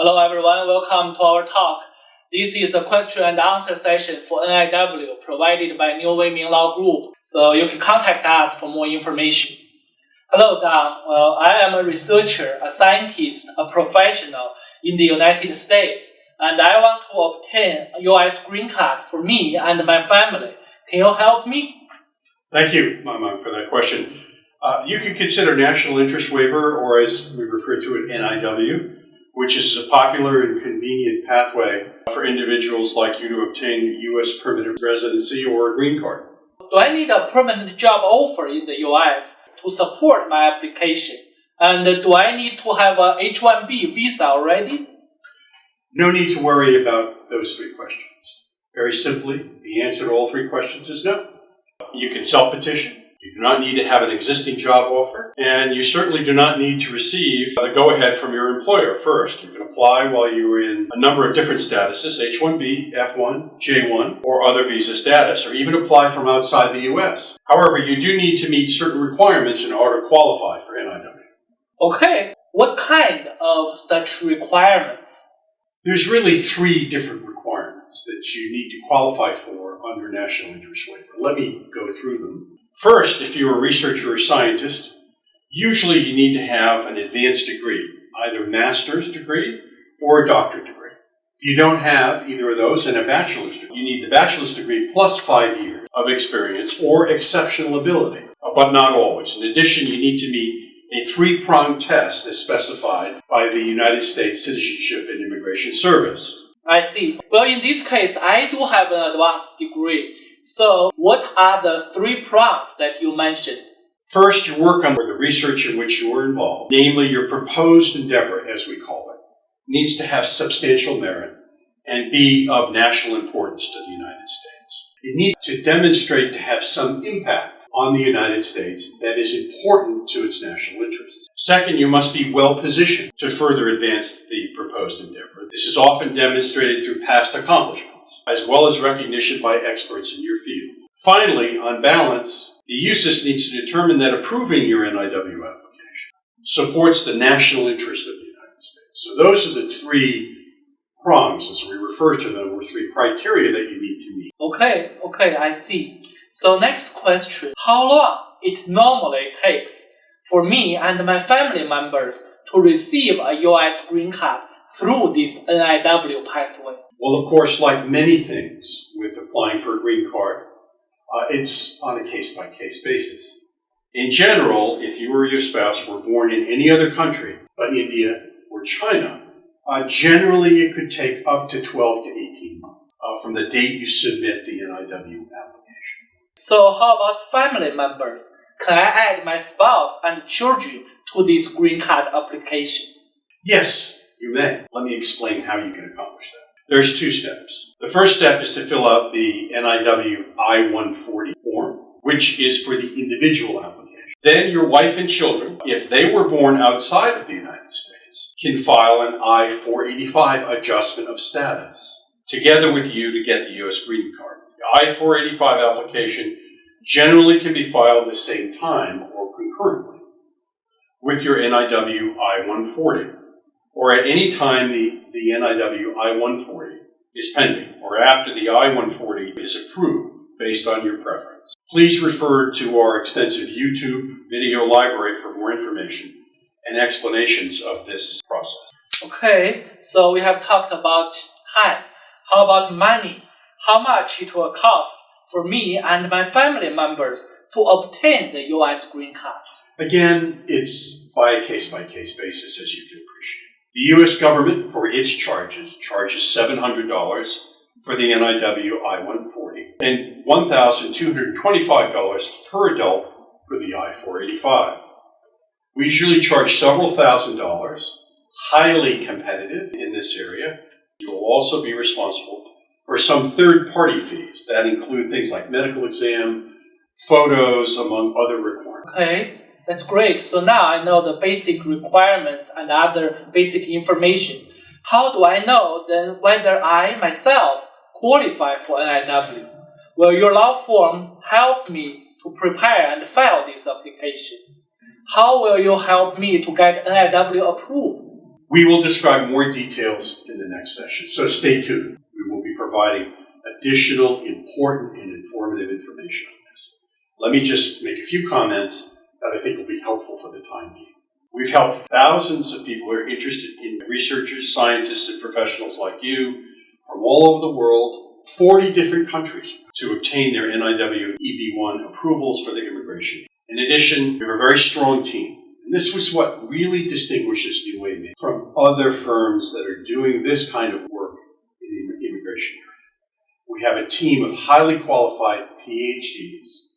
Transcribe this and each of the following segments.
Hello everyone, welcome to our talk. This is a question and answer session for NIW provided by New Weiming Law Group, so you can contact us for more information. Hello Don, well, I am a researcher, a scientist, a professional in the United States, and I want to obtain a US green card for me and my family. Can you help me? Thank you, Mamang, for that question. Uh, you can consider national interest waiver, or as we refer to it, NIW, which is a popular and convenient pathway for individuals like you to obtain U.S. permanent residency or a green card. Do I need a permanent job offer in the US to support my application? And do I need to have a H-1B visa already? No need to worry about those three questions. Very simply, the answer to all three questions is no. You can self-petition. You do not need to have an existing job offer, and you certainly do not need to receive the go-ahead from your employer first. You can apply while you're in a number of different statuses, H-1B, F-1, J-1, or other visa status, or even apply from outside the U.S. However, you do need to meet certain requirements in order to qualify for NIW. Okay, what kind of such requirements? There's really three different requirements that you need to qualify for under National Interest Waiver. Let me go through them. First, if you're a researcher or scientist, usually you need to have an advanced degree, either master's degree or a doctorate degree. If you don't have either of those and a bachelor's degree, you need the bachelor's degree plus five years of experience or exceptional ability, but not always. In addition, you need to meet a three-pronged test as specified by the United States Citizenship and Immigration Service. I see. Well, in this case, I do have an advanced degree. So, what are the three prongs that you mentioned? First, your work on the research in which you were involved, namely your proposed endeavor, as we call it, needs to have substantial merit and be of national importance to the United States. It needs to demonstrate to have some impact on the United States that is important to its national interests. Second, you must be well positioned to further advance the proposed endeavor. This is often demonstrated through past accomplishments, as well as recognition by experts in your field. Finally, on balance, the USCIS needs to determine that approving your NIW application supports the national interest of the United States. So those are the three prongs, as we refer to them, or three criteria that you need to meet. Okay, okay, I see. So next question, how long it normally takes for me and my family members to receive a US green card through this NIW pathway? Well, of course, like many things with applying for a green card, uh, it's on a case-by-case basis. In general, if you or your spouse were born in any other country but India or China, uh, generally it could take up to 12 to 18 months uh, from the date you submit the NIW application. So how about family members? Can I add my spouse and children to this green card application? Yes, you may. Let me explain how you can accomplish that. There's two steps. The first step is to fill out the NIW I-140 form, which is for the individual application. Then your wife and children, if they were born outside of the United States, can file an I-485 adjustment of status together with you to get the U.S. green card. The I-485 application generally can be filed the same time or concurrently with your NIW I-140 or at any time the, the NIW I-140 is pending or after the I-140 is approved based on your preference. Please refer to our extensive YouTube video library for more information and explanations of this process. Okay, so we have talked about time. How about money? how much it will cost for me and my family members to obtain the U.S. green cards? Again, it's by a case-by-case basis, as you can appreciate. The U.S. government, for its charges, charges $700 for the NIW I-140 and $1,225 per adult for the I-485. We usually charge several thousand dollars, highly competitive in this area. You will also be responsible for some third party fees that include things like medical exam, photos, among other requirements. Okay, that's great. So now I know the basic requirements and other basic information. How do I know then whether I myself qualify for NIW? Will your law firm help me to prepare and file this application? How will you help me to get NIW approved? We will describe more details in the next session, so stay tuned. We will be providing additional important and informative information on this. Let me just make a few comments that I think will be helpful for the time being. We've helped thousands of people who are interested in researchers, scientists, and professionals like you from all over the world, 40 different countries, to obtain their NIW EB1 approvals for their immigration. In addition, we have a very strong team. And this was what really distinguishes New Weiming from other firms that are doing this kind of work in the immigration area. We have a team of highly qualified PhDs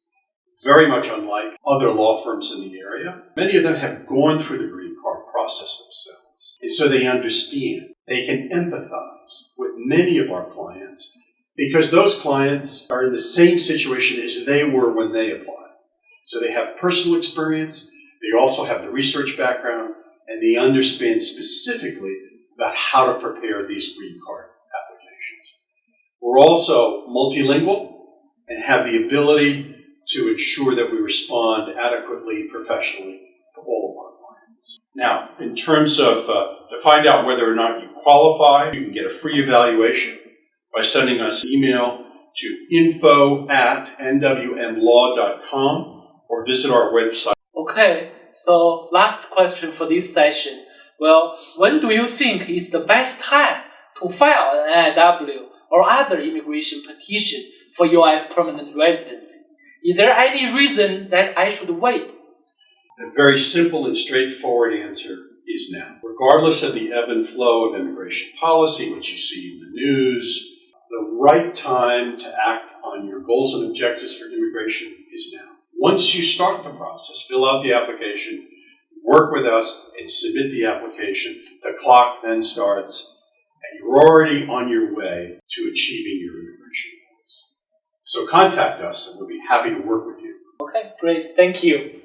very much unlike other law firms in the area. Many of them have gone through the green card process themselves. And so they understand. They can empathize with many of our clients because those clients are in the same situation as they were when they applied. So they have personal experience, they also have the research background, and they understand specifically about how to prepare these green card applications. We're also multilingual and have the ability to ensure that we respond adequately, professionally to all of our clients. Now, in terms of uh, to find out whether or not you qualify, you can get a free evaluation by sending us an email to info at nwmlaw.com or visit our website. Okay, so last question for this session. Well, when do you think is the best time to file an NIW or other immigration petition for U.S. permanent residency? Is there any reason that I should wait? The very simple and straightforward answer is now. Regardless of the ebb and flow of immigration policy, which you see in the news, the right time to act on your goals and objectives for immigration is now. Once you start the process, fill out the application, work with us, and submit the application, the clock then starts, and you're already on your way to achieving your immigration. So contact us, and we'll be happy to work with you. Okay, great. Thank you.